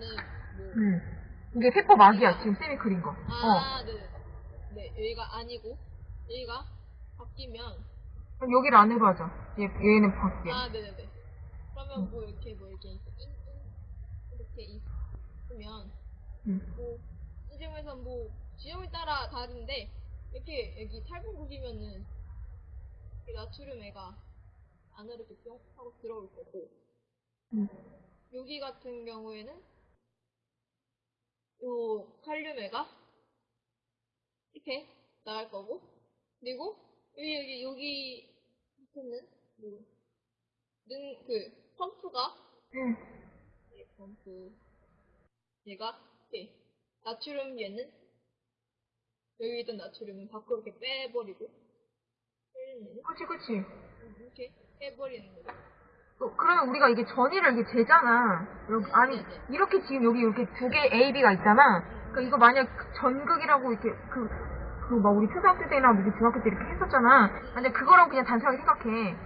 뭐 응. 이게 세법 막이야, 지금 쌤이 그린 거. 어. 아, 네. 네, 여기가 아니고 여기가 바뀌면 그럼 여기를 안으로 하자. 얘, 얘는 밖에. 아, 네, 네, 네. 그러면 뭐 이렇게 뭐 이렇게 이렇게 있으면 응. 뭐 지점에서 뭐 지점에 따라 다른데 이렇게 여기 탈북국이면은 이 나트륨 애가 안으로 이렇게 뿅 하고 들어올 거고 응. 여기 같은 경우에는 요 칼륨 애가 이렇게 나갈 거고 그리고 여기 여기 여기 밑에는 뭐는그 펌프가 응. 이 펌프 얘가 이렇게 나트륨 얘는 여기 있던 나트륨은 밖으로 이렇게 빼버리고 빼는 그치, 그치. 이렇게 빼버리는 거죠. 어, 그러면 우리가 이게 전이를 이게 재잖아. 여기, 아니, 네네. 이렇게 지금 여기 이렇게 두 개 A, B가 있잖아. 그러니까 이거 만약 전극이라고 이렇게 그, 그 막 우리 초등학교 때나 무슨 중학교 때 이렇게 했었잖아. 근데 그거랑 그냥 단순하게 생각해.